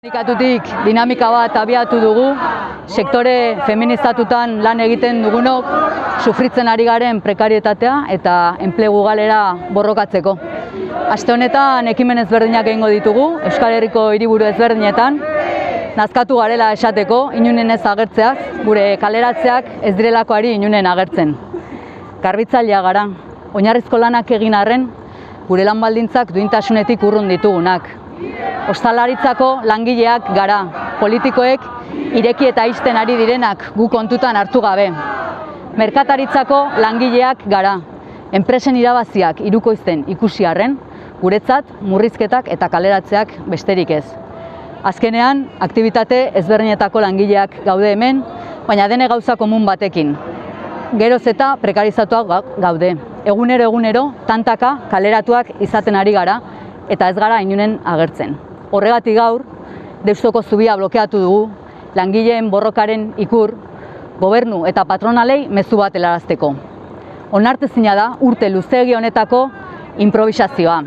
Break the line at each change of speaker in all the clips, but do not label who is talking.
Sindikatutik dinamika bat abiatu dugu, sektore feminizatutan lan egiten dugunok sufritzen ari garen prekarietatea eta enplegu galera borrokatzeko. Aste honetan ekimen ezberdinak egingo ditugu, Euskal Herriko hiriburu ezberdinetan, nazkatu garela esateko, inunen ez agertzeaz, gure kaleratzeak ez direlakoari inunen agertzen. Garbitzailea gara, oinarrizko lanak egin arren, gure lan baldintzak duintasunetik urrun ditugunak. Ostalaritzako langileak gara, politikoek ireki eta isten ari direnak gu kontutan hartu gabe. Merkataritzako langileak gara, enpresen irabaziak irukoizten ikusi arren, guretzat murrizketak eta kaleratzeak besterik ez. Azkenean, aktivitate ezberdinetako langileak gaude hemen, baina dene gauza komun batekin. Geroz eta prekarizatuak gaude. Egunero egunero, tantaka kaleratuak izaten ari gara, eta ez gara inunen agertzen. Horregatik gaur, Deustoko zubia blokeatu dugu, langileen borrokaren ikur, gobernu eta patronalei mezu bat helarazteko. Onartezina da urte luzegi honetako improvisazioa.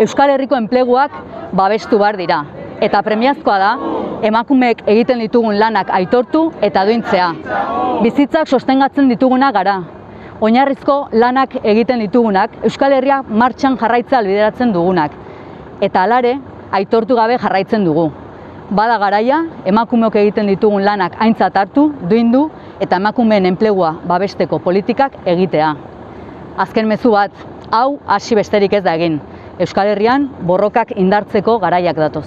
Euskal Herriko enpleguak babestu bar dira eta premiazkoa da emakumeek egiten ditugun lanak aitortu eta duintzea. Bizitzak sostengatzen dituguna gara. Oinarrizko lanak egiten ditugunak Euskal Herria martxan jarraitza albideratzen dugunak. Eta alare, aitortu gabe jarraitzen dugu. Bada garaia, emakumeok egiten ditugun lanak aintzat hartu, duindu eta emakumeen enplegua babesteko politikak egitea. Azken mezu bat, hau hasi besterik ez da egin. Euskal Herrian borrokak indartzeko garaiak datoz.